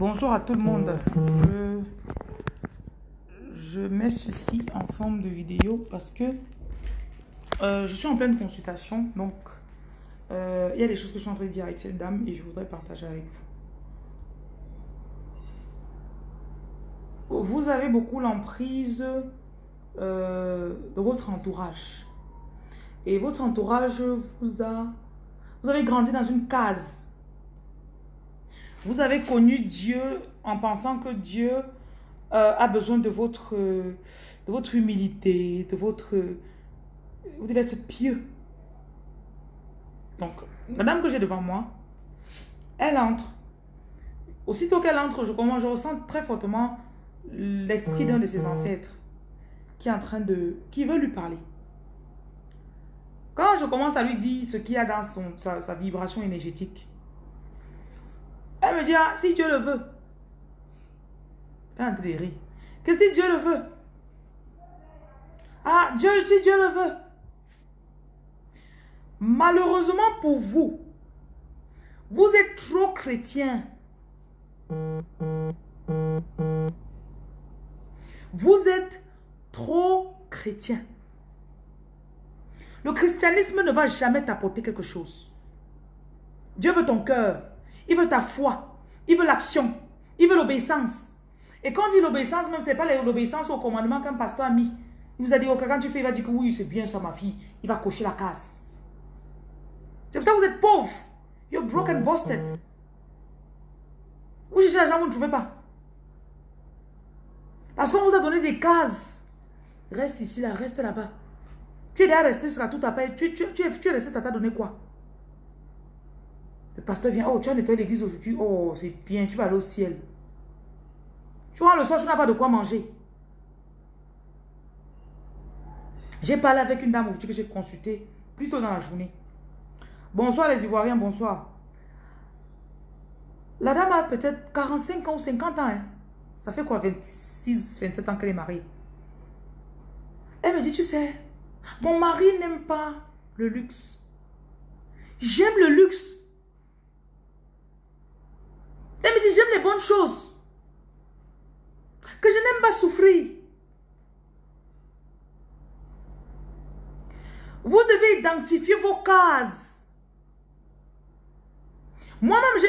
Bonjour à tout le monde. Je, je mets ceci en forme de vidéo parce que euh, je suis en pleine consultation. Donc, euh, il y a des choses que je suis en train de dire avec cette dame et je voudrais partager avec vous. Vous avez beaucoup l'emprise euh, de votre entourage. Et votre entourage vous a... Vous avez grandi dans une case vous avez connu Dieu en pensant que Dieu euh, a besoin de votre, de votre humilité, de votre... Vous devez être pieux. Donc, la dame que j'ai devant moi, elle entre. Aussitôt qu'elle entre, je, je ressens très fortement l'esprit d'un de ses ancêtres qui est en train de... qui veut lui parler. Quand je commence à lui dire ce qu'il y a dans son, sa, sa vibration énergétique, elle me dit, ah, si Dieu le veut. Elle est. Que si Dieu le veut. Ah, Dieu, si Dieu le veut. Malheureusement pour vous, vous êtes trop chrétien. Vous êtes trop chrétien. Le christianisme ne va jamais t'apporter quelque chose. Dieu veut ton cœur. Il veut ta foi. Il veut l'action. Il veut l'obéissance. Et quand on dit l'obéissance, même, ce n'est pas l'obéissance au commandement qu'un pasteur a mis. Il vous a dit, ok, quand tu fais, il va dire que oui, c'est bien ça, ma fille. Il va cocher la case. C'est pour ça que vous êtes pauvre. You're broken busted. Vous cherchez l'argent, vous ne trouvez pas. Parce qu'on vous a donné des cases. Reste ici, là, reste là-bas. Tu es déjà resté jusqu'à tout paix. Tu, tu, tu, tu es resté, ça t'a donné quoi? Le pasteur vient, oh, tu as nettoyé l'église aujourd'hui, oh, c'est bien, tu vas aller au ciel. Tu vois, le soir, tu n'as pas de quoi manger. J'ai parlé avec une dame aujourd'hui que j'ai consultée plus tôt dans la journée. Bonsoir les Ivoiriens, bonsoir. La dame a peut-être 45 ans ou 50 ans. Hein. Ça fait quoi, 26, 27 ans qu'elle est mariée? Elle me dit, tu sais, mon mari n'aime pas le luxe. J'aime le luxe. Elle me dit, j'aime les bonnes choses. Que je n'aime pas souffrir. Vous devez identifier vos cases. Moi-même,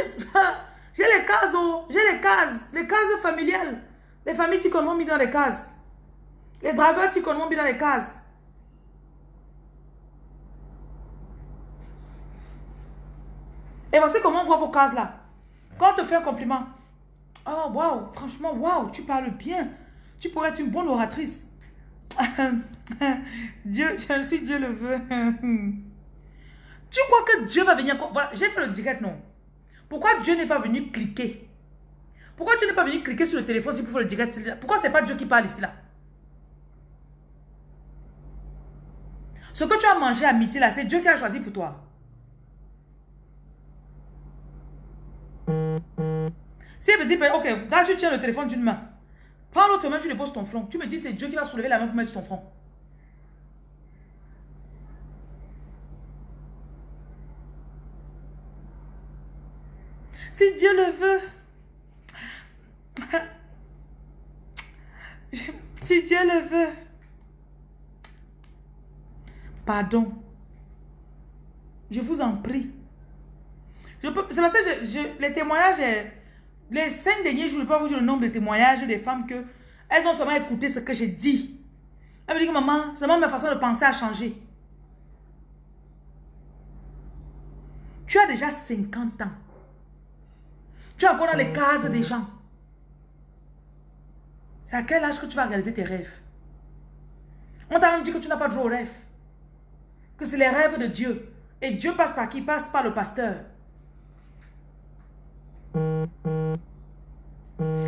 j'ai les cases, oh, j'ai les cases, les cases familiales. Les familles qui m'ont mis dans les cases. Les dragueurs qui m'ont mis dans les cases. Et voici comment on voit vos cases là. Quand on te fait un compliment, oh waouh, franchement, waouh, tu parles bien. Tu pourrais être une bonne oratrice. Dieu, si Dieu le veut. tu crois que Dieu va venir... Voilà, j'ai fait le direct, non. Pourquoi Dieu n'est pas venu cliquer? Pourquoi tu n'es pas venu cliquer sur le téléphone si pour faire le direct Pourquoi c'est pas Dieu qui parle ici, là? Ce que tu as mangé à midi, là, c'est Dieu qui a choisi pour toi. Si elle me dit, ben, ok, quand tu tiens le téléphone d'une main, prends l'autre main, tu le poses ton front. Tu me dis, c'est Dieu qui va soulever la main pour mettre sur ton front. Si Dieu le veut, si Dieu le veut, pardon, je vous en prie. C'est parce que je, les témoignages, les cinq derniers jours, je ne peux pas vous dire le nombre de témoignages des femmes que elles ont seulement écouté ce que j'ai dit. Elles me disent que maman, seulement ma façon de penser a changé. Tu as déjà 50 ans. Tu es encore dans les cases des gens. C'est à quel âge que tu vas réaliser tes rêves? On t'a même dit que tu n'as pas de droit aux rêves. Que c'est les rêves de Dieu. Et Dieu passe par qui? Passe par le pasteur.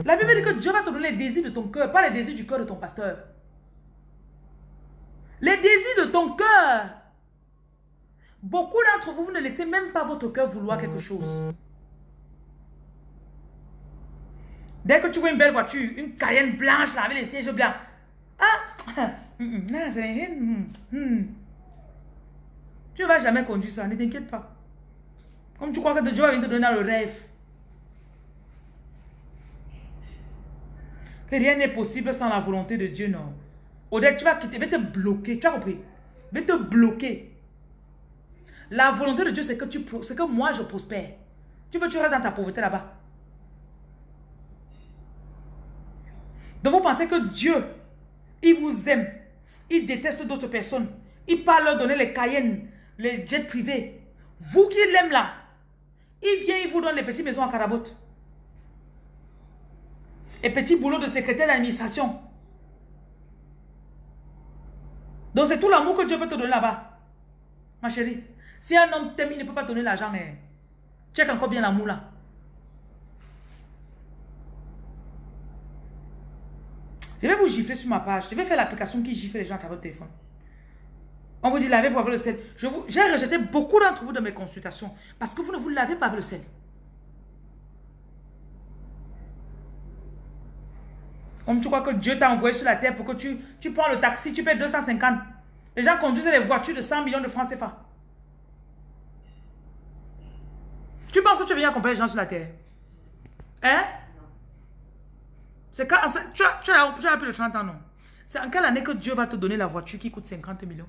La Bible dit que Dieu va te donner les désirs de ton cœur, pas les désirs du cœur de ton pasteur. Les désirs de ton cœur. Beaucoup d'entre vous, vous ne laissez même pas votre cœur vouloir quelque chose. Dès que tu vois une belle voiture, une Cayenne blanche là, avec les sièges blancs. Ah, tu ne vas jamais conduire ça, ne t'inquiète pas. Comme tu crois que Dieu va venir te donner le rêve. Rien n'est possible sans la volonté de Dieu, non. Odette, tu vas quitter, vais te bloquer, tu as compris? Vais te bloquer. La volonté de Dieu, c'est que, tu, que moi, je prospère. Tu veux, tu restes dans ta pauvreté là-bas. Donc, vous pensez que Dieu, il vous aime. Il déteste d'autres personnes. Il parle leur donner les Cayennes, les jets privés. Vous qui l'aimez là, il vient, il vous donne les petites maisons à Carabote. Et petits boulots de secrétaire d'administration. Donc c'est tout l'amour que Dieu peut te donner là-bas. Ma chérie. Si un homme t'aime, il ne peut pas donner l'argent. Hein. Check encore bien l'amour là. Je vais vous gifler sur ma page. Je vais faire l'application qui gifle les gens à votre téléphone. On vous dit lavez-vous avec le sel. J'ai rejeté beaucoup d'entre vous de mes consultations parce que vous ne vous lavez pas avec le sel. Comme tu crois que Dieu t'a envoyé sur la terre pour que tu, tu prends le taxi, tu payes 250. Les gens conduisent les voitures de 100 millions de francs CFA. Tu penses que tu viens accompagner les gens sur la terre? Hein? C'est quand tu as, tu, as, tu as plus de 30 ans, non? C'est en quelle année que Dieu va te donner la voiture qui coûte 50 millions?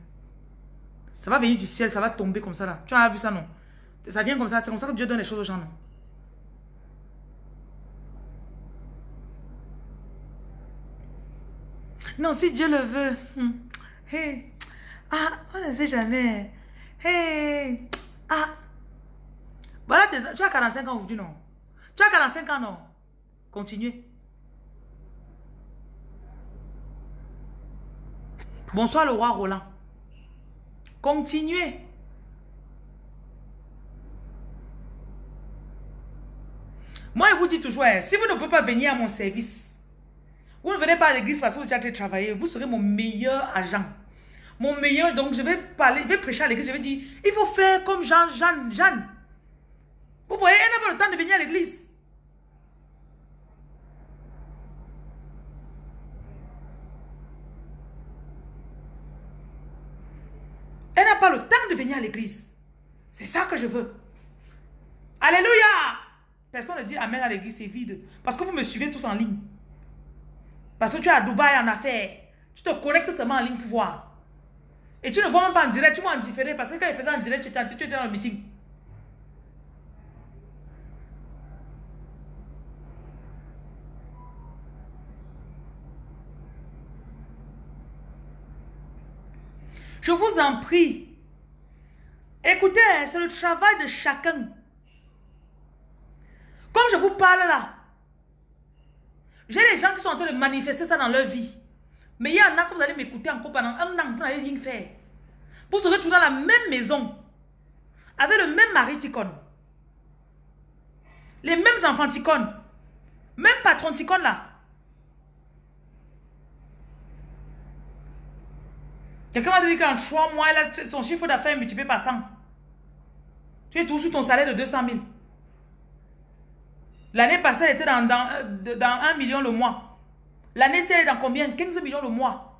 Ça va venir du ciel, ça va tomber comme ça là. Tu as vu ça, non? Ça vient comme ça, c'est comme ça que Dieu donne les choses aux gens, non? Non, si Dieu le veut. Hmm. Hey. Ah, on ne sait jamais. Hey. Ah. Voilà, tu as 45 ans aujourd'hui, non? Tu as 45 ans, non? Continuez. Bonsoir le roi Roland. Continuez. Moi, je vous dis toujours, hein, si vous ne pouvez pas venir à mon service, vous ne venez pas à l'église parce que vous avez travaillé. Vous serez mon meilleur agent. Mon meilleur, donc je vais parler, je vais prêcher à l'église. Je vais dire, il faut faire comme Jean, Jeanne, Jeanne. Vous voyez, elle n'a pas le temps de venir à l'église. Elle n'a pas le temps de venir à l'église. C'est ça que je veux. Alléluia. Personne ne dit Amen à l'église, c'est vide. Parce que vous me suivez tous en ligne. Parce que tu es à Dubaï en affaires. Tu te connectes seulement en ligne pour voir. Et tu ne vois même pas en direct, tu vois en différé. Parce que quand il faisait en direct, tu étais, tu dans le meeting. Je vous en prie. Écoutez, c'est le travail de chacun. Comme je vous parle là, j'ai des gens qui sont en train de manifester ça dans leur vie. Mais il y en a que vous allez m'écouter encore pendant un an, vous n'allez rien faire. Pour se retrouver dans la même maison, avec le même mari ticone, les mêmes enfants ticone, même patron ticone là. Quelqu'un m'a dit qu'en trois mois, son chiffre d'affaires est multiplié par 100. Tu es tout sous ton salaire de 200 000. L'année passée, elle était dans, dans, dans 1 million le mois. L'année, c'est dans combien? 15 millions le mois.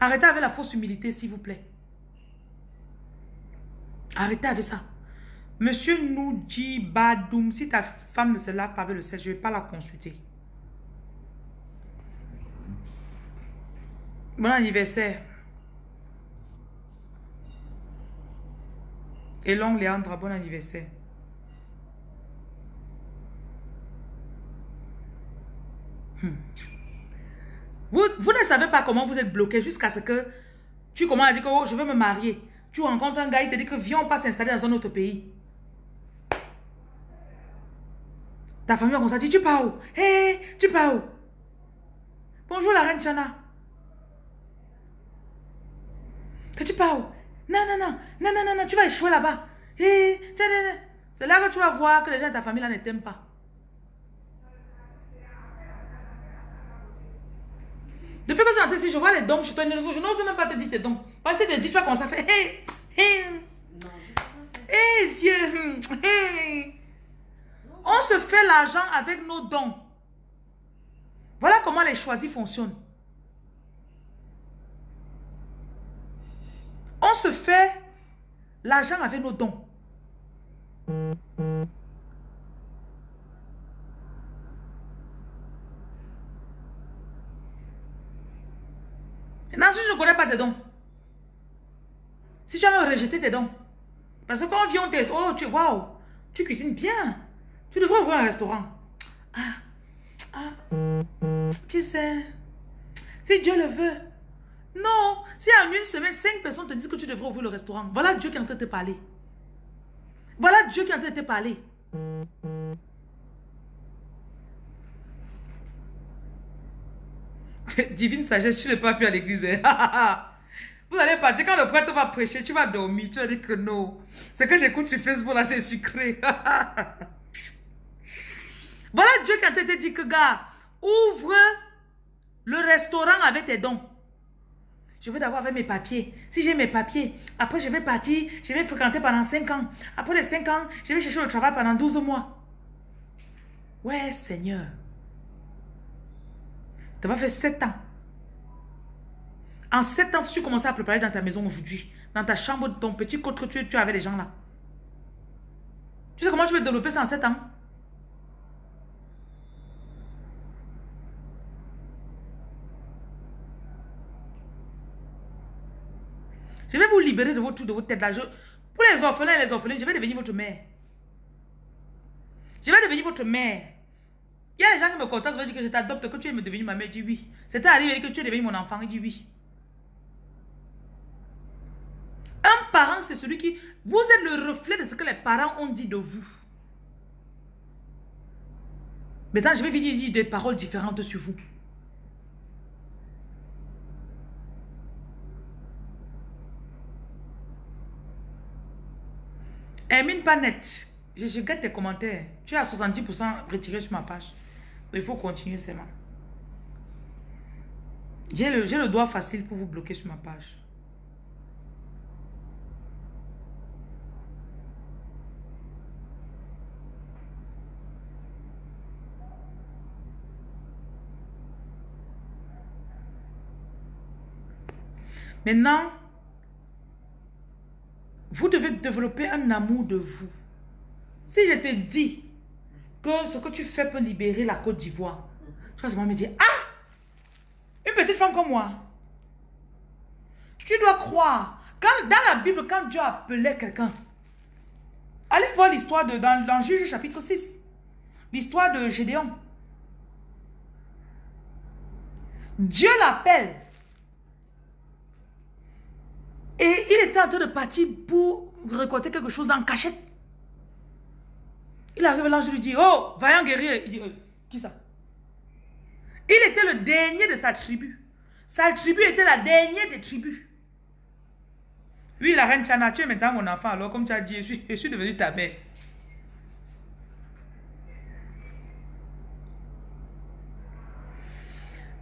Arrêtez avec la fausse humilité, s'il vous plaît. Arrêtez avec ça. Monsieur Noudji Badoum, si ta femme ne se lave pas avec le sel, je ne vais pas la consulter. Bon anniversaire. Et longue Léandra, bon anniversaire. Vous, ne savez pas comment vous êtes bloqué jusqu'à ce que tu commences à dire que oh, je veux me marier. Tu rencontres un gars, il te dit que viens, on pas s'installer dans un autre pays. Ta famille va commencer à dire, tu pars où? Hé, tu pars où? Bonjour la reine Chana. Que tu parles Non, non, non, non, non, non, non, tu vas échouer là-bas. C'est là que tu vas voir que les gens de ta famille là ne t'aiment pas. Depuis que es entré ici, je vois les dons. Je n'ose même pas te dire tes dons. Parce que tu te dis, tu vas à faire Hé, hé, hé, Dieu. On se fait l'argent avec nos dons. Voilà comment les choisis fonctionnent. On se fait l'argent avec nos dons. Maintenant, si je ne connais pas tes dons, si tu as rejeté tes dons, parce que quand on vient, on te oh, tu, waouh, tu cuisines bien, tu devrais ouvrir un restaurant. Ah, ah, tu sais, si Dieu le veut. Non, si en une semaine, cinq personnes te disent que tu devrais ouvrir le restaurant, voilà Dieu qui est en train de te parler. Voilà Dieu qui est en train de te parler. Divine sagesse, tu n'es pas plus à l'église. Hein. Vous allez partir quand le prêtre va prêcher, tu vas dormir. Tu vas dire que non. Ce que j'écoute sur Facebook là, c'est sucré. voilà Dieu qui a te dit que, gars, ouvre le restaurant avec tes dons. Je veux d'abord avec mes papiers. Si j'ai mes papiers, après je vais partir, je vais fréquenter pendant 5 ans. Après les 5 ans, je vais chercher le travail pendant 12 mois. Ouais, Seigneur. Tu vas faire 7 ans. En 7 ans, si tu commençais à préparer dans ta maison aujourd'hui, dans ta chambre, ton petit côte que tu, tu avais les gens là. Tu sais comment tu veux développer ça en 7 ans? Je vais vous libérer de votre, de votre tête là. pour les orphelins et les orphelines, je vais devenir votre mère. Je vais devenir votre mère. Il y a des gens qui me contactent, je vais dire que je t'adopte, que tu es devenu ma mère. Je dis oui. C'était arrivé que tu es devenu mon enfant. Il dit oui. Un parent, c'est celui qui... Vous êtes le reflet de ce que les parents ont dit de vous. Maintenant, je vais vous dire des paroles différentes sur vous. Hermine pas net. Je, je guette tes commentaires. Tu à 70% retiré sur ma page. Il faut continuer seulement. J'ai le, le doigt facile pour vous bloquer sur ma page. Maintenant, vous devez développer un amour de vous. Si je te dis que ce que tu fais peut libérer la Côte d'Ivoire, tu vas me dire, ah, une petite femme comme moi, tu dois croire. Quand, dans la Bible, quand Dieu appelait quelqu'un, allez voir l'histoire de dans, dans Juge chapitre 6, l'histoire de Gédéon. Dieu l'appelle et il était en train de partir pour récolter quelque chose dans cachette. Il arrive là, je lui dis, oh, vaillant guerrier. Il dit, euh, qui ça? Il était le dernier de sa tribu. Sa tribu était la dernière des tribus. Oui, la reine Chana, tu es maintenant mon enfant. Alors, comme tu as dit, je suis, je suis devenue ta mère.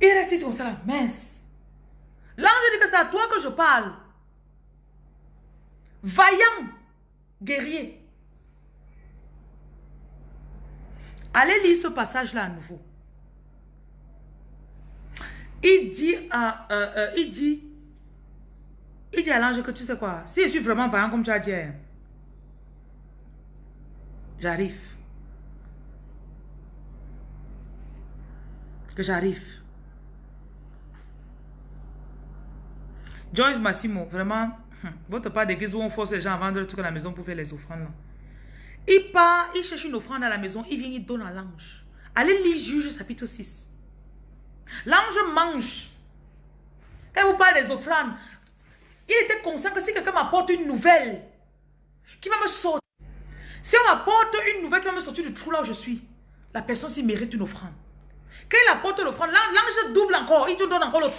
Il reste comme ça, mince. L'ange dit que c'est à toi que je parle vaillant guerrier. Allez lire ce passage-là à nouveau. Il dit, à, euh, euh, il dit, il dit à l'ange que tu sais quoi, si je suis vraiment vaillant comme tu as dit, hein, j'arrive. Que j'arrive. Joyce Massimo, vraiment. Votre part d'église où on force les gens à vendre le truc à la maison pour faire les offrandes. Il part, il cherche une offrande à la maison, il vient, il donne à l'ange. Allez lire Juge chapitre 6. L'ange mange. Quand vous parlez des offrandes, il était conscient que si quelqu'un m'apporte une nouvelle qui va me sortir, si on m'apporte une nouvelle qui va me sortir du trou là où je suis, la personne s'y mérite une offrande. Quand il apporte l'offrande, l'ange double encore, il te donne encore l'autre.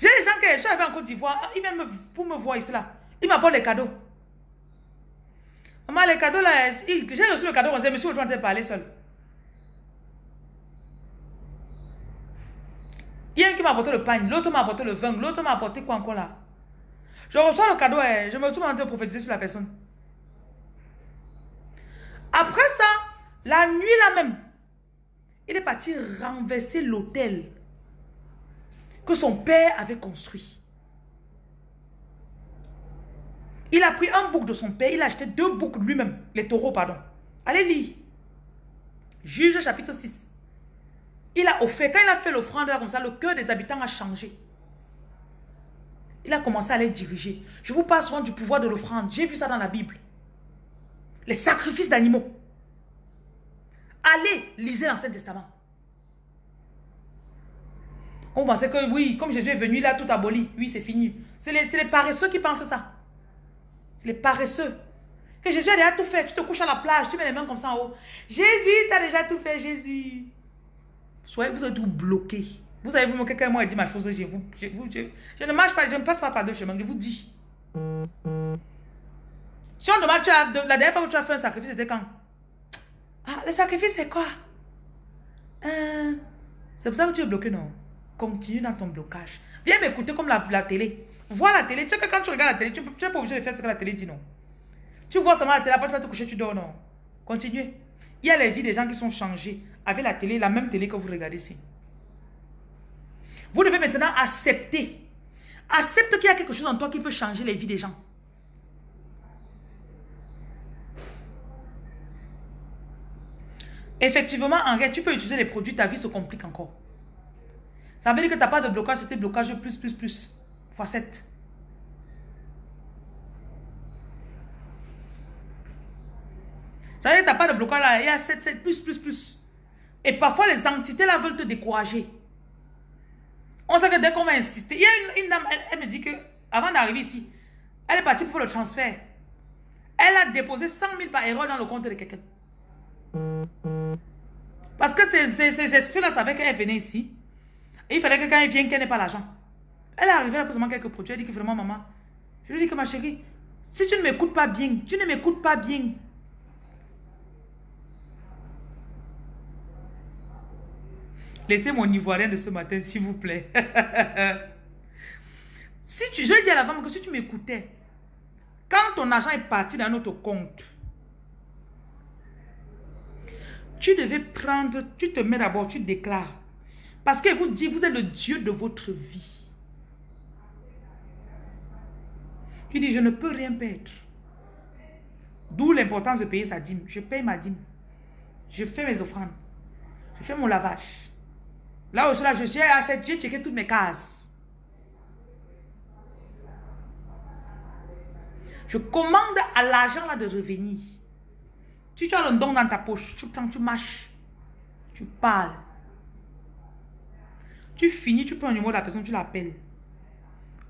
J'ai des gens qui sont arrivés en Côte d'Ivoire, ils viennent pour me voir ici là. Ils m'apportent les cadeaux. Maman, les cadeaux là, j'ai reçu le cadeau, on s'est monsieur, tu vas parler seul. Il y a un qui m'a apporté le pain, l'autre m'a apporté le vin, l'autre m'a apporté quoi encore là. Je reçois le cadeau, et je me retrouve en train de prophétiser sur la personne. Après ça, la nuit là même, il est parti renverser l'hôtel que son père avait construit. Il a pris un bouc de son père, il a acheté deux boucs lui-même, les taureaux, pardon. Allez lire. Juge chapitre 6. Il a offert, quand il a fait l'offrande comme ça, le cœur des habitants a changé. Il a commencé à les diriger. Je vous parle souvent du pouvoir de l'offrande. J'ai vu ça dans la Bible. Les sacrifices d'animaux. Allez, lisez l'Ancien Testament. On pensait que oui, comme Jésus est venu, il a tout aboli. Oui, c'est fini. C'est les, les, paresseux qui pensent ça. C'est les paresseux. Que Jésus a déjà tout fait. Tu te couches à la plage, tu mets les mains comme ça en haut. Jésus, tu as déjà tout fait, Jésus. Soyez, vous êtes tout bloqué. Vous avez vu, quelqu'un m'a dit ma chose, je, vous, je, je, ne marche pas, je ne passe pas par deux chemins, je vous dis. Si on demande, tu as, la dernière fois que tu as fait un sacrifice, c'était quand? Ah, le sacrifice, c'est quoi? Euh, C'est pour ça que tu es bloqué, non? Continue dans ton blocage. Viens m'écouter comme la, télé. Vois la télé. Tu sais que quand tu regardes la télé, tu n'es pas obligé de faire ce que la télé dit, non Tu vois seulement la télé, après tu vas te coucher, tu dors, non Continuez. Il y a les vies des gens qui sont changés avec la télé, la même télé que vous regardez ici. Vous devez maintenant accepter. Accepte qu'il y a quelque chose en toi qui peut changer les vies des gens. Effectivement, en tu peux utiliser les produits, ta vie se complique encore. Ça veut dire que tu n'as pas de blocage, c'était blocage plus, plus, plus. Fois 7. Ça veut dire que tu n'as pas de blocage là, il y a 7, 7, plus, plus, plus. Et parfois, les entités là veulent te décourager. On sait que dès qu'on va insister, il y a une, dame, elle, me dit que avant d'arriver ici, elle est partie pour le transfert. Elle a déposé 100 000 par erreur dans le compte de quelqu'un. Parce que ces, ces, esprits-là savaient qu'elle venait ici. Et il fallait que quand elle vienne, qu'elle n'ait pas l'argent. Elle est arrivée, elle a posé quelques produits. Elle dit que vraiment, maman, je lui dis que ma chérie, si tu ne m'écoutes pas bien, tu ne m'écoutes pas bien. Laissez mon ivoirien de ce matin, s'il vous plaît. si tu, je dis à la femme que si tu m'écoutais, quand ton argent est parti dans notre compte, tu devais prendre, tu te mets d'abord, tu déclares. Parce qu'elle vous dit, vous êtes le Dieu de votre vie. Tu dis, je ne peux rien perdre. D'où l'importance de payer sa dîme. Je paye ma dîme. Je fais mes offrandes. Je fais mon lavage. Là aussi, là, j'ai checké toutes mes cases. Je commande à l'argent de revenir. Si tu as le don dans ta poche, tu prends, tu marches, tu parles. Tu finis, tu prends le numéro de la personne, tu l'appelles.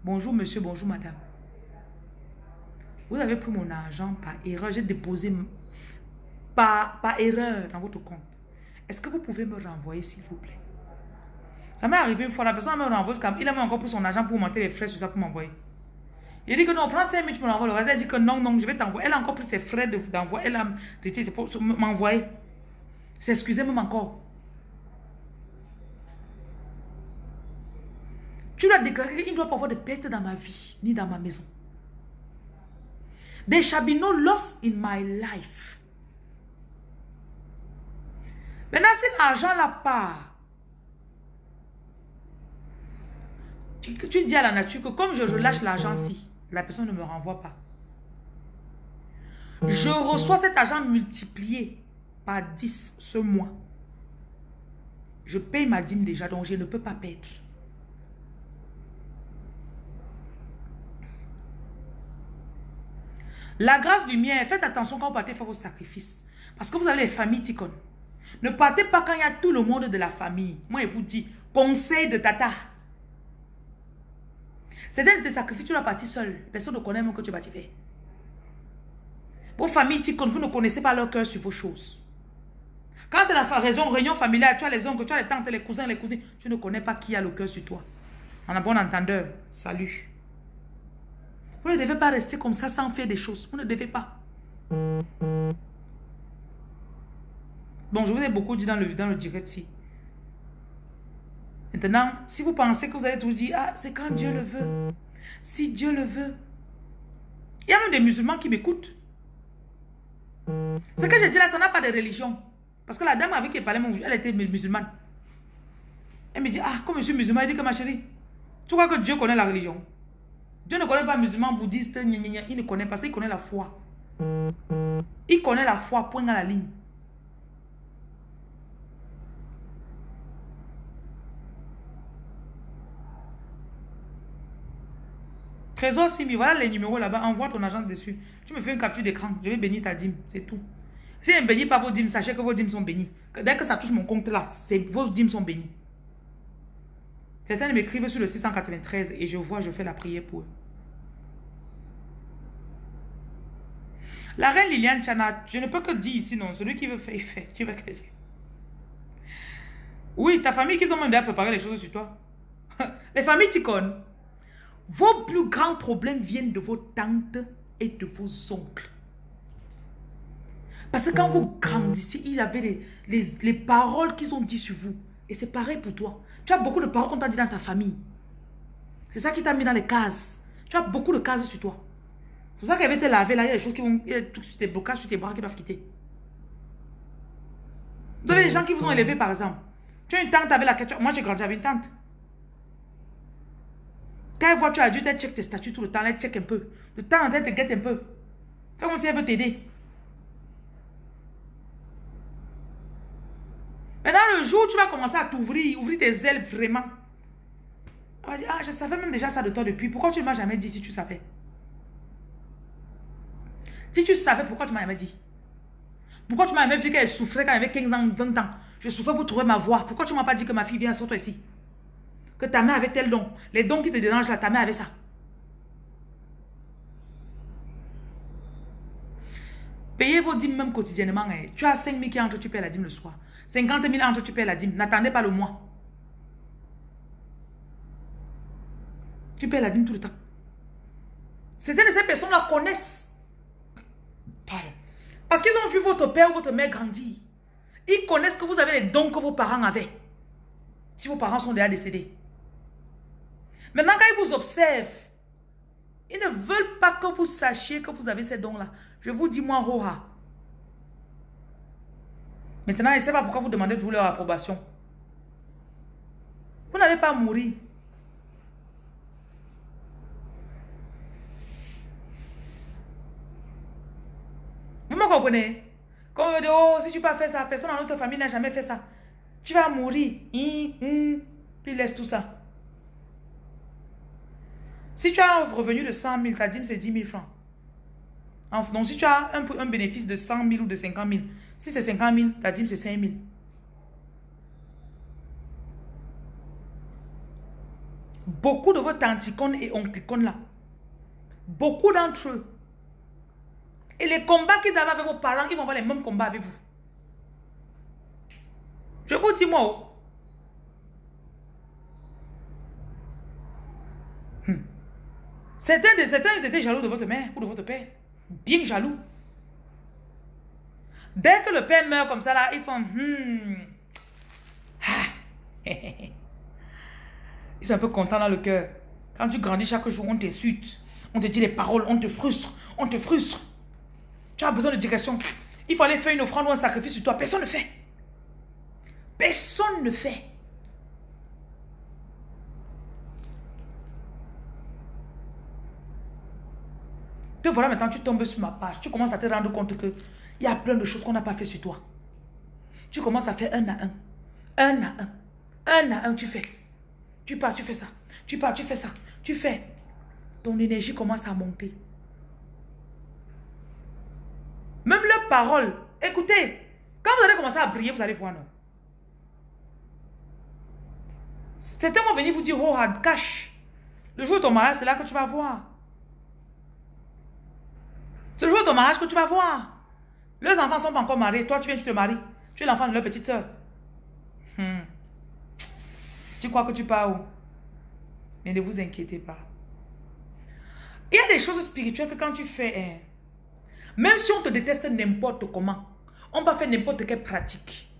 Bonjour monsieur, bonjour madame. Vous avez pris mon argent par erreur, j'ai déposé par, par erreur dans votre compte. Est-ce que vous pouvez me renvoyer s'il vous plaît? Ça m'est arrivé une fois, la personne me renvoie, il a même encore pris son argent pour monter les frais sur ça pour m'envoyer. Il dit que non, prends 5 minutes pour m'envoyer. Le reste, elle dit que non, non, je vais t'envoyer. Elle a encore pris ses frais d'envoi. elle a m'envoyer. C'est excusez moi encore. Tu dois déclarer qu'il ne doit pas avoir de perte dans ma vie, ni dans ma maison. There shall be no loss in my life. Maintenant, si l'argent là part, tu, dis à la nature que comme je relâche l'argent si, la personne ne me renvoie pas. Je reçois cet argent multiplié par 10 ce mois. Je paye ma dîme déjà, donc je ne peux pas perdre. La grâce du mien, faites attention quand vous partez faire vos sacrifices. Parce que vous avez les familles ticon. Ne partez pas quand il y a tout le monde de la famille. Moi, je vous dis, conseil de tata. Certains de tes sacrifices, tu l'as parti seul. Personne ne connaît même que tu vas faire. Vos familles, vous ne connaissez pas leur cœur sur vos choses. Quand c'est la raison, réunion familiale, tu as les oncles, tu as les tantes, les cousins, les cousines, tu ne connais pas qui a le cœur sur toi. En un bon entendeur, salut. Vous ne devez pas rester comme ça sans faire des choses. Vous ne devez pas. Bon, je vous ai beaucoup dit dans le, direct si. Maintenant, si vous pensez que vous allez tout dire, ah, c'est quand Dieu le veut. Si Dieu le veut. Il y a même des musulmans qui m'écoutent. Ce que je dis là, ça n'a pas de religion. Parce que la dame avec qui elle parlait, elle était musulmane. Elle me dit, ah, comme je suis musulman, elle dit que ma chérie, Tu crois que Dieu connaît la religion? Dieu ne connaît pas musulman, bouddhiste, il ne connaît pas ça, il connaît la foi. Il connaît la foi, point à la ligne. Trésor Simi, voilà les numéros là-bas, envoie ton agent dessus. Tu me fais une capture d'écran, je vais bénir ta dîme, c'est tout. Si je ne bénis pas vos dîmes, sachez que vos dîmes sont bénies. Dès que ça touche mon compte là, vos dîmes sont bénies. Certains m'écrivent sur le 693 et je vois, je fais la prière pour eux. La reine Liliane Chana, je ne peux que dire ici, non. Celui qui veut faire, il fait. Tu veux que je... Oui, ta famille qui ont même déjà préparé les choses sur toi. Les familles t'icônes. Vos plus grands problèmes viennent de vos tantes et de vos oncles. Parce que quand vous grandissez, il y avait les, les, les paroles qu'ils ont dit sur vous. Et c'est pareil pour toi. Tu as beaucoup de paroles qu'on t'a dit dans ta famille. C'est ça qui t'a mis dans les cases. Tu as beaucoup de cases sur toi. C'est pour ça qu'elle avait été lavé là, il y a des choses qui vont... Il y a des blocages sur tes bras qui doivent quitter. Vous avez des gens qui vous ont élevé par exemple. Tu as une tante avec laquelle... Moi j'ai grandi avec une tante. Quand elle voit tu as adulte, elle check tes statuts tout le temps, elle check un peu. De temps en temps, elle te guette un peu. Fais comme si elle veut t'aider. Maintenant, le jour où tu vas commencer à t'ouvrir, ouvrir tes ailes vraiment, elle va dire, ah, je savais même déjà ça de toi depuis. Pourquoi tu ne m'as jamais dit si tu savais? Si tu savais, pourquoi tu m'as jamais dit? Pourquoi tu m'as jamais vu qu'elle souffrait quand elle avait 15 ans, 20 ans? Je souffrais pour trouver ma voix. Pourquoi tu ne m'as pas dit que ma fille vient sur toi ici? Que ta mère avait tel don. Les dons qui te dérangent là, ta mère avait ça. Payez vos dîmes même quotidiennement. Hein. Tu as 5 000 qui entrent, tu payes la dîme le soir. 50 000 entre, tu payes la dîme. N'attendez pas le mois. Tu payes la dîme tout le temps. Certaines de ces personnes-là connaissent. Parce qu'ils ont vu votre père ou votre mère grandir. Ils connaissent que vous avez les dons que vos parents avaient. Si vos parents sont déjà décédés. Maintenant, quand ils vous observent, ils ne veulent pas que vous sachiez que vous avez ces dons-là. Je vous dis, moi, Roha, Maintenant, je ne sais pas pourquoi vous demandez toujours leur approbation. Vous n'allez pas mourir. Vous me comprenez? Quand on dit, oh, si tu peux faire ça, personne dans notre famille n'a jamais fait ça. Tu vas mourir. Hum, hum. Puis laisse tout ça. Si tu as un revenu de 100 000, ta dîme c'est 10 000 francs. Donc si tu as un, un bénéfice de 100 000 ou de 50 000, si c'est 50 000, ta dîme c'est 5 000. Beaucoup de vos tanticones et onclicones là, beaucoup d'entre eux, et les combats qu'ils avaient avec vos parents, ils vont avoir les mêmes combats avec vous. Je vous dis moi, oh. hmm. certains, de, certains étaient jaloux de votre mère ou de votre père. Bien jaloux. Dès que le père meurt comme ça, là, ils font... Hmm. Ah. ils sont un peu contents dans le cœur. Quand tu grandis chaque jour, on t'insulte. On te dit les paroles, on te frustre. On te frustre. Tu as besoin de direction. Il faut aller faire une offrande ou un sacrifice sur toi. Personne ne fait. Personne ne fait. Te voilà maintenant, tu tombes sur ma page. Tu commences à te rendre compte que il y a plein de choses qu'on n'a pas fait sur toi. Tu commences à faire un à un. Un à un. Un à un, tu fais. Tu pars, tu fais ça. Tu pars, tu fais ça. Tu fais. Ton énergie commence à monter. Même leurs paroles. Écoutez, quand vous allez commencer à briller, vous allez voir, non? Certains vont venir vous dire, oh, cache. Le jour de ton mariage, c'est là que tu vas voir. C'est le jour de ton mariage que tu vas voir. Leurs enfants ne sont pas encore mariés. Toi, tu viens, tu te maries. Tu es l'enfant de leur petite soeur. Hmm. Tu crois que tu pars où? Mais ne vous inquiétez pas. Il y a des choses spirituelles que quand tu fais, hein, même si on te déteste n'importe comment, on va faire n'importe quelle pratique.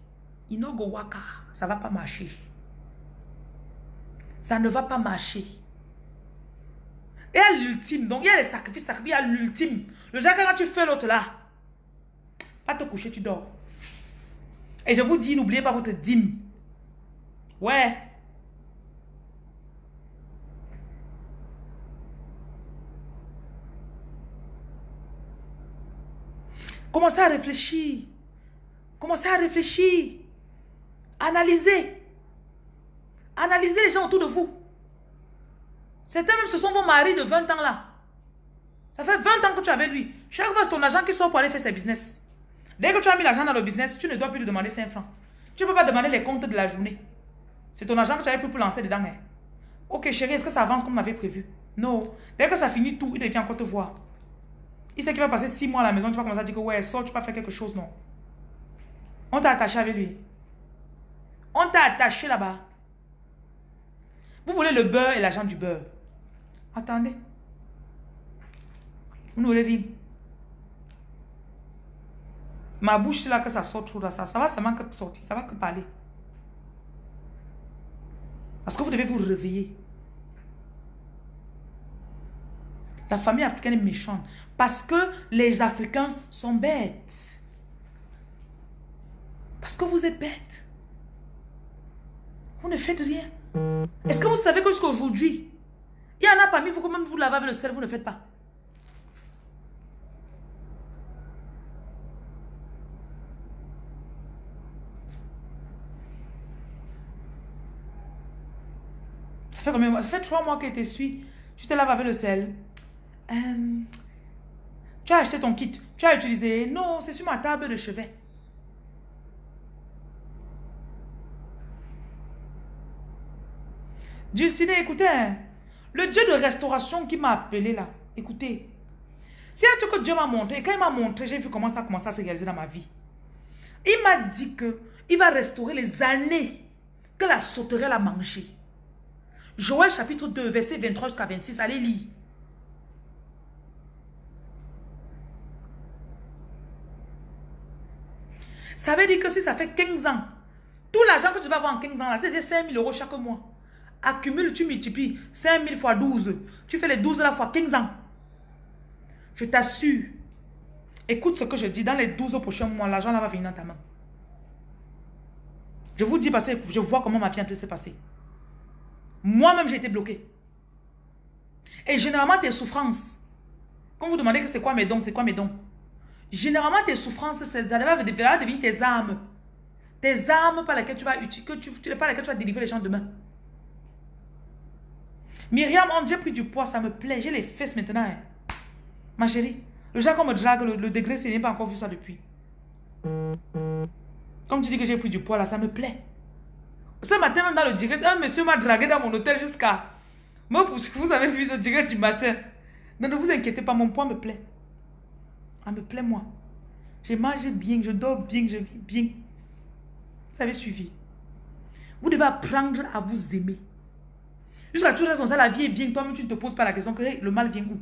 Inogo waka, ça ne va pas marcher. Ça ne va pas marcher. Et à l'ultime, donc il y a les sacrifices, il y a l'ultime. Le genre quand tu fais l'autre là, Va te coucher, tu dors. Et je vous dis, n'oubliez pas votre dîme. Ouais. Commencez à réfléchir. Commencez à réfléchir. Analysez. Analysez les gens autour de vous. Certains même, ce sont vos maris de 20 ans là. Ça fait 20 ans que tu es avec lui. Chaque fois, c'est ton agent qui sort pour aller faire ses business. Dès que tu as mis l'argent dans le business, tu ne dois plus lui demander 5 francs. Tu ne peux pas demander les comptes de la journée. C'est ton agent que tu avais pris pour lancer dedans. Hein. Ok, chérie, est-ce que ça avance comme on avait prévu? Non. Dès que ça finit tout, il devient encore te voir. Il sait qu'il va passer 6 mois à la maison. Tu vas commencer à dire que ouais, sort, tu vas faire quelque chose, non. On t'a attaché avec lui. On t'a attaché là-bas. Vous voulez le beurre et l'argent du beurre. Attendez. Vous ne voulez rien. Ma bouche, là, que ça sort là, ça, ça va seulement que sortir, ça va que parler. Parce que vous devez vous réveiller. La famille africaine est méchante. Parce que les Africains sont bêtes. Parce que vous êtes bêtes. Vous ne faites rien. Est-ce que vous savez que jusqu'à aujourd'hui, il y en a parmi vous que même vous lavez avec le sel, vous ne faites pas? Fait Ça fait trois mois que tu suis. Tu te laves avec le sel. Euh, tu as acheté ton kit. Tu as utilisé. Non, c'est sur ma table de chevet. Dieu écoutez, hein. le Dieu de restauration qui m'a appelé là, écoutez, c'est un truc que Dieu m'a montré. Quand il m'a montré, j'ai vu comment ça a commencé à se réaliser dans ma vie. Il m'a dit que il va restaurer les années que la sauterelle a mangé. Joël chapitre 2, verset 23 jusqu'à 26, allez lire. Ça veut dire que si ça fait 15 ans, tout l'argent que tu vas avoir en 15 ans, là, c'est 5 000 euros chaque mois. Accumule, tu multiplies 5 000 fois 12. Tu fais les 12 la fois 15 ans. Je t'assure. Écoute ce que je dis. Dans les 12 prochains mois, l'argent là va venir dans ta main. Je vous dis parce que je vois comment ma vie s'est passée. Moi-même, j'ai été bloqué. Et généralement, tes souffrances, quand vous demandez que c'est quoi mes dons, c'est quoi mes dons Généralement, tes souffrances, ça va devenir tes armes. Tes armes par lesquelles tu vas, que tu, par lesquelles tu vas délivrer les gens demain. Myriam, j'ai pris du poids, ça me plaît. J'ai les fesses maintenant. Hein. Ma chérie, le genre qu'on me drague, le, degré, c'est n'est pas encore vu ça depuis. Comme tu dis que j'ai pris du poids là, ça me plaît. Ce matin, même dans le direct, un monsieur m'a dragué dans mon hôtel jusqu'à... Moi, vous avez vu le direct du matin. ne vous inquiétez pas, mon poids me plaît. Ça me plaît, moi. Je mange bien, je dors bien, je vis bien. Vous avez suivi. Vous devez apprendre à vous aimer. Jusqu'à tout raison, ça, la vie est bien. Toi-même, tu ne te poses pas la question que le mal vient où?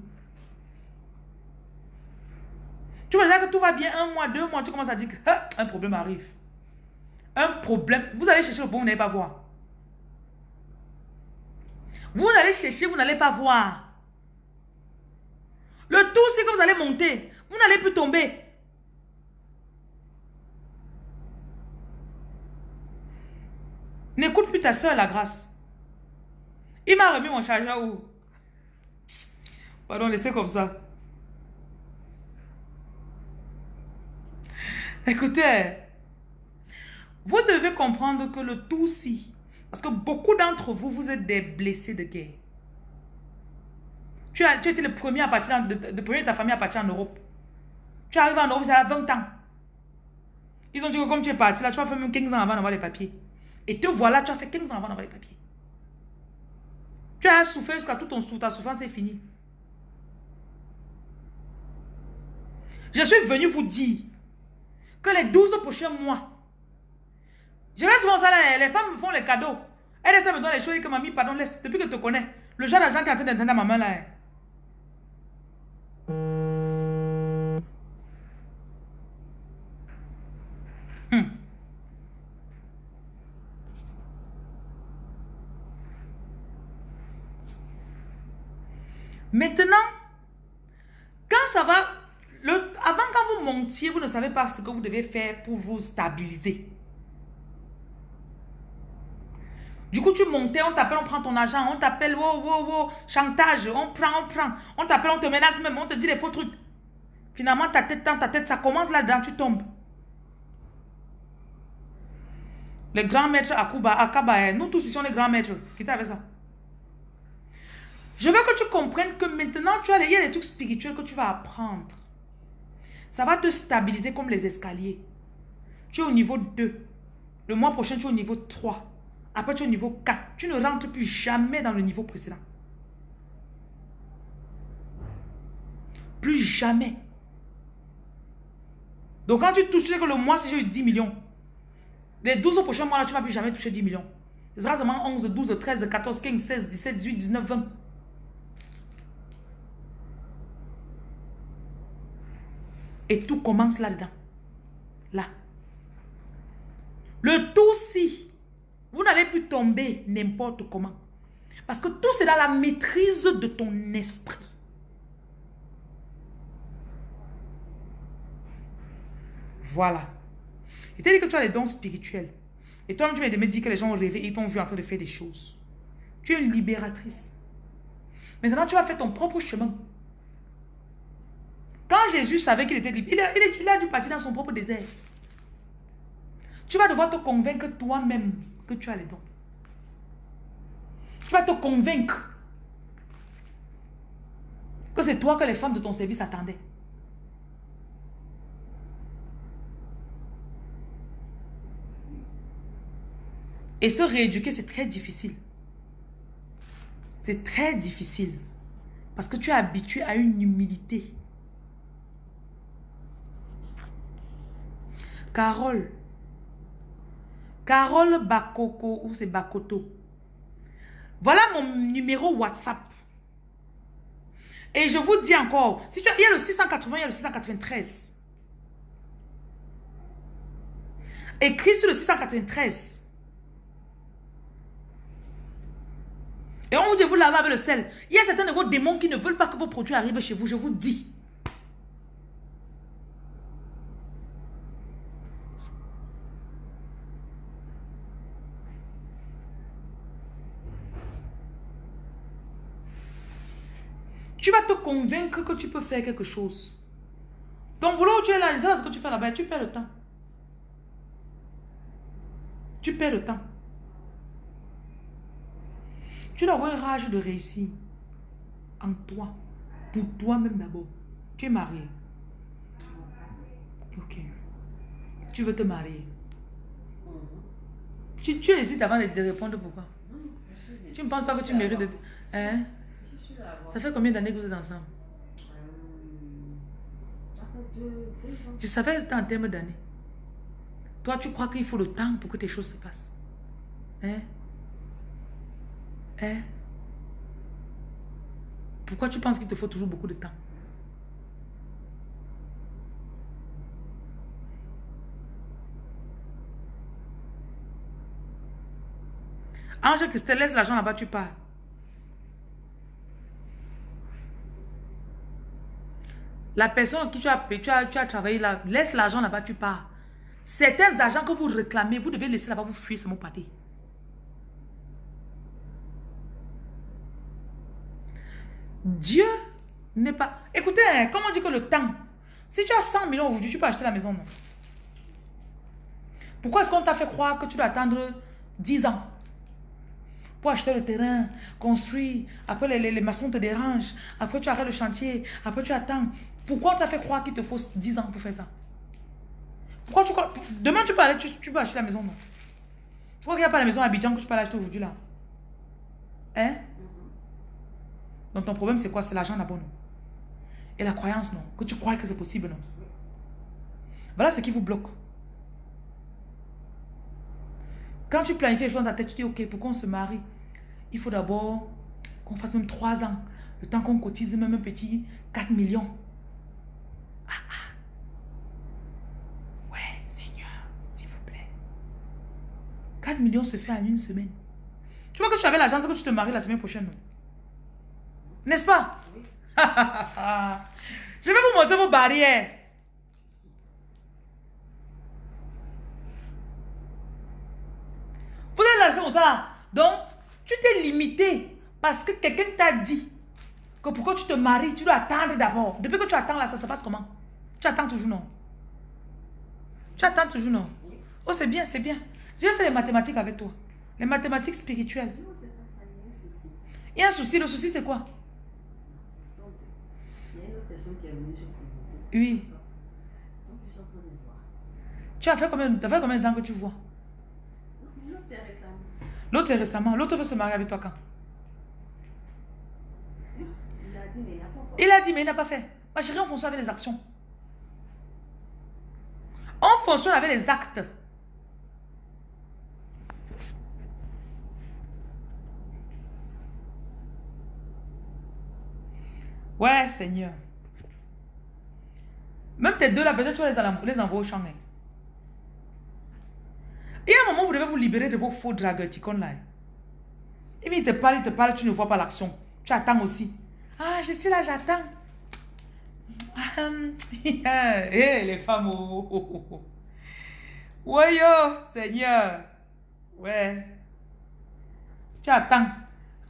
Tu vois là que tout va bien, un mois, deux mois, tu commences à dire qu'un problème arrive. Un problème. Vous allez chercher le bon, vous n'allez pas voir. Vous n'allez chercher, vous n'allez pas voir. Le tout, c'est que vous allez monter. Vous n'allez plus tomber. N'écoute plus ta soeur, la grâce. Il m'a remis mon chargeur où? Pardon, laissez comme ça. Écoutez, vous devez comprendre que le tout si, parce que beaucoup d'entre vous, vous êtes des blessés de guerre. Tu, as, tu étais le premier à partir, de, premier de ta famille à partir en Europe. Tu arrives en Europe, ça a 20 ans. Ils ont dit que comme tu es parti là, tu as fait même 15 ans avant d'avoir les papiers. Et te voilà, tu as fait 15 ans avant d'avoir les papiers. Tu as souffert jusqu'à tout ton souffle, ta souffrance est finie. Je suis venu vous dire que les 12 prochains mois, je reste souvent ça là, les femmes me font les cadeaux. Elles essaient me donner les choses que mamie, pardon, laisse, depuis que je te connais. Le genre d'argent qui est en train d'entendre ma main là. Hein. Maintenant, quand ça va, le, avant quand vous montiez, vous ne savez pas ce que vous devez faire pour vous stabiliser. Du coup, tu montais, on t'appelle, on prend ton argent, on t'appelle, wow, wow, wow, chantage, on prend, on prend, on t'appelle, on te menace même, on te dit des faux trucs. Finalement, ta tête dans ta tête, ça commence là-dedans, tu tombes. Les grands maîtres Akuba, Akaba, nous tous ici sommes les grands maîtres. Qui avec ça? Je veux que tu comprennes que maintenant, tu as, il y a des trucs spirituels que tu vas apprendre. Ça va te stabiliser comme les escaliers. Tu es au niveau 2. Le mois prochain, tu es au niveau 3. Après, tu es au niveau 4. Tu ne rentres plus jamais dans le niveau précédent. Plus jamais. Donc, quand tu touches, tu sais que le mois, si j'ai eu 10 millions, les 12 prochains mois, là, tu ne vas plus jamais toucher 10 millions. Ce sera seulement 11, 12, 13, 14, 15, 16, 17, 18, 19, 20. Et tout commence là-dedans. Là. Le tout si vous n'allez plus tomber n'importe comment. Parce que tout c'est dans la maîtrise de ton esprit. Voilà. Il t'a dit que tu as les dons spirituels. Et toi-même, tu viens de me dire que les gens ont rêvé et t'ont vu en train de faire des choses. Tu es une libératrice. Maintenant, tu vas faire ton propre chemin. Quand Jésus savait qu'il était libre, il a, il, a, dû partir dans son propre désert. Tu vas devoir te convaincre toi-même que tu as les dons. Tu vas te convaincre que c'est toi que les femmes de ton service attendaient. Et se rééduquer, c'est très difficile. C'est très difficile. Parce que tu es habitué à une humilité. Carole. Carole Bakoko ou c'est Bakoto. Voilà mon numéro WhatsApp. Et je vous dis encore, il y a le 680, il y a le 693. Écris sur le 693. Et on vous dit, vous lavez avec le sel. Il y a certains de vos démons qui ne veulent pas que vos produits arrivent chez vous, je vous dis. Tu vas te convaincre que tu peux faire quelque chose. Ton boulot, tu es là, ce que tu fais là-bas, tu perds le temps. Tu perds le temps. Tu dois avoir une rage de réussir en toi, pour toi-même d'abord. Tu es marié. Ok. Tu veux te marier. Tu, tu hésites avant de, répondre pourquoi? Tu ne penses pas que tu mérites de... Hein? Ça fait combien d'années que vous êtes ensemble? Je savais que c'était en termes d'années. Toi, tu crois qu'il faut le temps pour que tes choses se passent. Hein? Hein? Pourquoi tu penses qu'il te faut toujours beaucoup de temps? Ange Christelle, laisse l'argent là-bas, tu pars. La personne qui tu as, tu as, tu as travaillé là, laisse l'argent là-bas, tu pars. Certains agents que vous réclamez, vous devez laisser là-bas, vous fuir, c'est mon pâté. Dieu n'est pas... Écoutez, hein, comment on dit que le temps... Si tu as 100 millions aujourd'hui, tu peux acheter la maison, non? Pourquoi est-ce qu'on t'a fait croire que tu dois attendre 10 ans pour acheter le terrain, construire, après les, les maçons te dérangent, après tu arrêtes le chantier, après tu attends. Pourquoi on t'a fait croire qu'il te faut 10 ans pour faire ça? Pourquoi tu crois... Demain, tu peux aller, tu, peux acheter la maison, non? Tu crois qu'il n'y a pas la maison à Abidjan que tu peux acheter aujourd'hui, là? Hein? Donc, ton problème, c'est quoi? C'est l'argent d'abord, non? Et la croyance, non? Que tu crois que c'est possible, non? Voilà ce qui vous bloque. Quand tu planifies les choses dans ta tête, tu dis, ok, pourquoi on se marie? Il faut d'abord qu'on fasse même 3 ans. Le temps qu'on cotise même un petit 4 millions. Ah, ah. Ouais, Seigneur, s'il vous plaît. 4 millions se fait en une semaine. Tu vois que tu avais l'argent, c'est que tu te maries la semaine prochaine. N'est-ce pas? Je vais vous montrer vos barrières. Vous êtes là, c'est comme ça. Donc, tu t'es limité parce que quelqu'un t'a dit que pourquoi tu te maries, tu dois attendre d'abord. Depuis que tu attends là, ça se passe comment? Tu attends toujours, non? Tu attends toujours, non? Oh, c'est bien, c'est bien. Je vais faire les mathématiques avec toi. Les mathématiques spirituelles. Il y a un souci. Le souci, c'est quoi? Oui. Tu as fait combien, as fait combien de temps que tu vois? L'autre, c'est récemment. L'autre veut se marier avec toi quand? Il a dit, mais il n'a pas fait. Ma chérie, on fonctionne avec les actions. On fonctionne avec les actes. Ouais, Seigneur. Même tes deux là, peut-être tu vas les, envoyer au champ. Hein. Il y a un moment vous devez vous libérer de vos faux dragueurs, là. Et il te parle, il te parle, tu ne vois pas l'action. Tu attends aussi. Ah, je suis là, j'attends. Eh, les femmes. Oh, oh, oh, Ouais, yo, Seigneur. Ouais. Tu attends.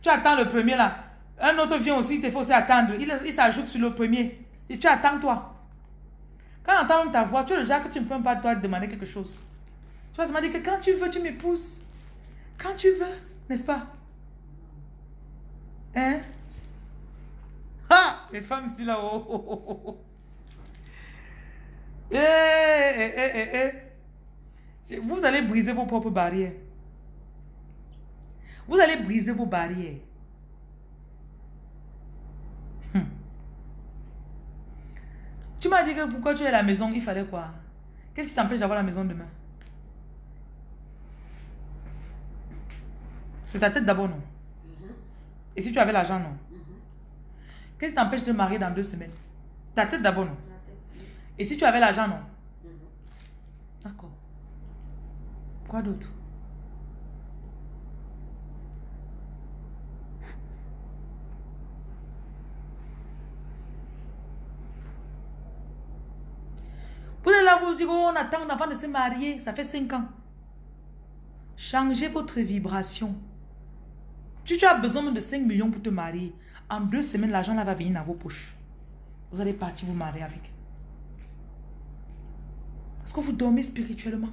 Tu attends le premier là. Un autre vient aussi, il faut aussi attendre. Il, s'ajoute sur le premier. Et tu attends toi. Quand on entend ta voix, tu es le genre que tu ne peux pas toi demander quelque chose. Tu vas demander que quand tu veux, tu m'épouses. Quand tu veux, n'est-ce pas? Hein? Ah! Les femmes ici là-haut. Oh, oh, oh, eh, eh, eh, eh, Vous allez briser vos propres barrières. Vous allez briser vos barrières. Hmm. Tu m'as dit que pourquoi tu es à la maison, il fallait quoi? Qu'est-ce qui t'empêche d'avoir la maison demain? C'est ta tête d'abord, non? Mm-hmm. Et si tu avais l'argent, non? Mm-hmm. Qu'est-ce qui t'empêche de marier dans deux semaines? Ta tête d'abord, non? Et si tu avais l'argent, non? Mm-hmm. D'accord. Quoi d'autre? Oh, on attend avant de se marier, ça fait 5 ans. Changez votre vibration. Si tu as besoin de 5 millions pour te marier, en deux semaines, l'argent là va venir dans vos poches. Vous allez partir vous marier avec. Est-ce que vous dormez spirituellement?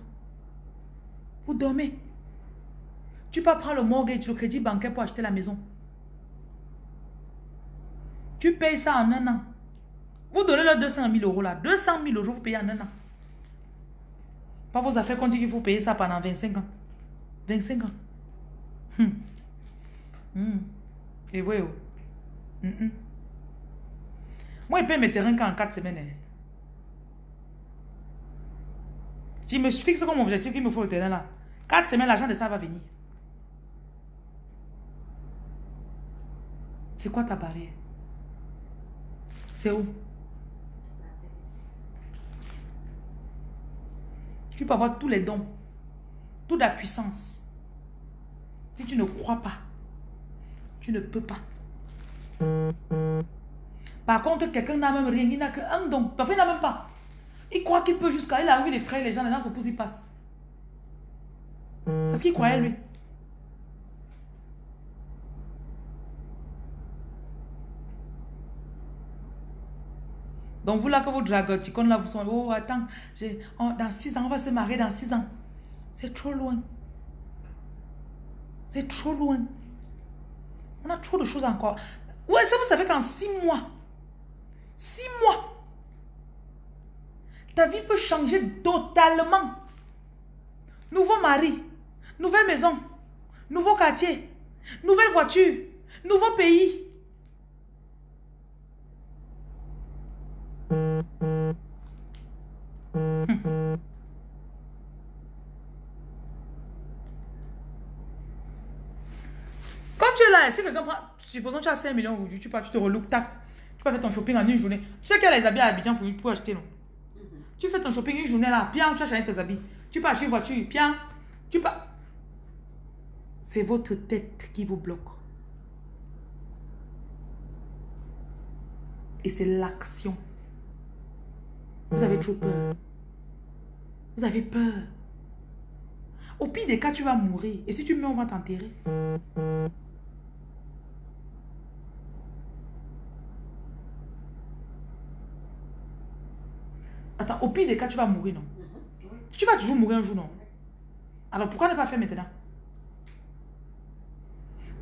Vous dormez. Tu peux prendre le mortgage, le crédit bancaire pour acheter la maison. Tu payes ça en un an. Vous donnez leur 200 000 euros là. 200 000 euros, vous payez en un an. Pas vos affaires qu'on dit qu'il faut payer ça pendant 25 ans. 25 ans. Hum. Hmm. Et oui, oh. hmm. Moi, il paye mes terrains qu'en 4 semaines. Hein. Je me fixe comme objectif qu'il me faut le terrain là. 4 semaines, l'argent de ça va venir. C'est quoi ta barrière? C'est où? Tu peux avoir tous les dons, toute la puissance. Si tu ne crois pas, tu ne peux pas. Par contre, quelqu'un n'a même rien, il n'a qu'un don. Parfois, il n'a même pas. Il croit qu'il peut jusqu'à... Il a envie les frères, les gens, les gens se poussent, ils passent. Parce qu'il croyait, lui. Donc, vous là que vous dragoticons, là, vous sont... Oh, attends, dans six ans, on va se marier dans six ans. C'est trop loin. C'est trop loin. On a trop de choses encore. Ouais, ça vous savez qu'en six mois, six mois, ta vie peut changer totalement? Nouveau mari, nouvelle maison, nouveau quartier, nouvelle voiture, nouveau pays. Si quelqu'un prend, supposons que tu as 5 millions aujourd'hui, tu pars, tu te reloupes, tac, tu peux faire ton shopping en une journée. Tu sais qu'il y a les habits à Abidjan pour, pour acheter, non? Mhm. Tu fais ton shopping une journée là, bien, tu as changé tes habits. Tu peux acheter une voiture, bien, tu peux... C'est votre tête qui vous bloque. Et c'est l'action. Vous avez trop peur. Vous avez peur. Au pire des cas, tu vas mourir. Et si tu meurs, on va t'enterrer. Attends, au pire des cas, tu vas mourir, non? Tu vas toujours mourir un jour, non? Alors pourquoi ne pas faire maintenant?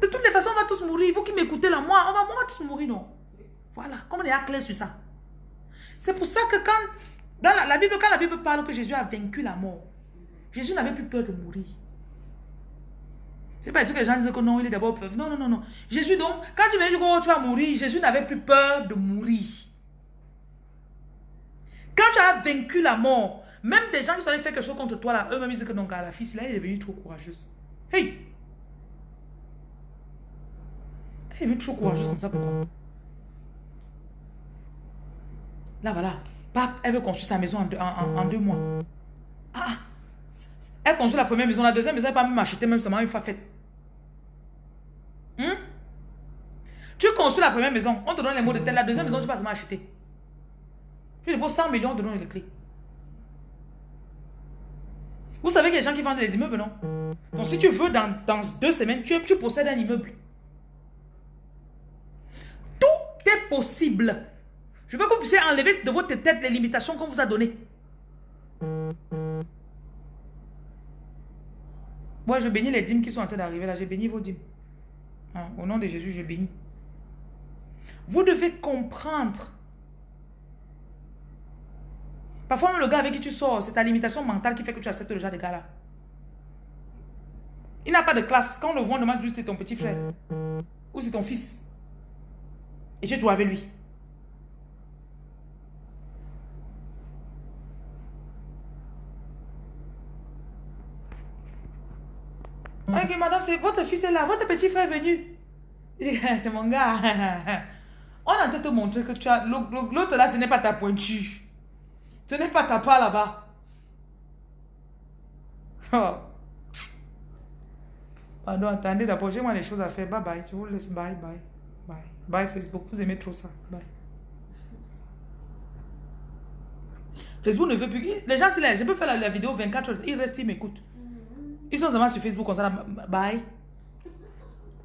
De toutes les façons, on va tous mourir. Vous qui m'écoutez là, moi, on va, on va tous mourir, non? Voilà, comme on est à clair sur ça. C'est pour ça que quand, dans la, Bible, quand la Bible parle que Jésus a vaincu la mort, Jésus n'avait plus peur de mourir. C'est pas tout que les gens disent que non, il est d'abord peur. Non, non, non, non. Jésus, donc, quand tu viens dire que tu vas mourir, Jésus n'avait plus peur de mourir. Quand tu as vaincu la mort, même des gens qui sont allés faire quelque chose contre toi, là, eux-mêmes disent que non, la fille, là, elle est devenue trop courageuse. Hey! Elle est devenue trop courageuse comme ça, pourquoi? Là, voilà. elle veut construire sa maison en deux, mois. Ah, ah! Elle construit la première maison, la deuxième maison, elle n'a pas même acheté, même seulement une fois faite. Hmm? Tu construis la première maison, on te donne les mots de telle, la deuxième maison, tu vas seulement acheter. Tu déposes 100 millions, de les clés. Vous savez a des gens qui vendent des immeubles, non? Donc si tu veux, dans, deux semaines, tu, tu possèdes un immeuble. Tout est possible. Je veux que vous puissiez enlever de votre tête les limitations qu'on vous a données. Moi, je bénis les dîmes qui sont en train d'arriver là. J'ai béni vos dîmes. Hein, au nom de Jésus, je bénis. Vous devez comprendre. Parfois, le gars avec qui tu sors, c'est ta limitation mentale qui fait que tu acceptes le genre de gars là. Il n'a pas de classe. Quand on le voit, on demande c'est ton petit frère. Ou c'est ton fils. Et tu es avec lui. Ok, madame, c'est votre fils est là, votre petit frère est venu. c'est mon gars. On a en te montrer que tu as. L'autre là, ce n'est pas ta pointure. Ce n'est pas ta part là-bas. Oh. Pardon, attendez d'abord, j'ai moi des choses à faire. Bye bye. Je vous laisse. Bye bye. Bye. Bye Facebook. Vous aimez trop ça. Bye. Facebook ne veut plus. Les gens, c'est là. Je peux faire la, vidéo 24 heures. Ils restent, ils m'écoutent. Ils sont seulement sur Facebook comme ça. Bye.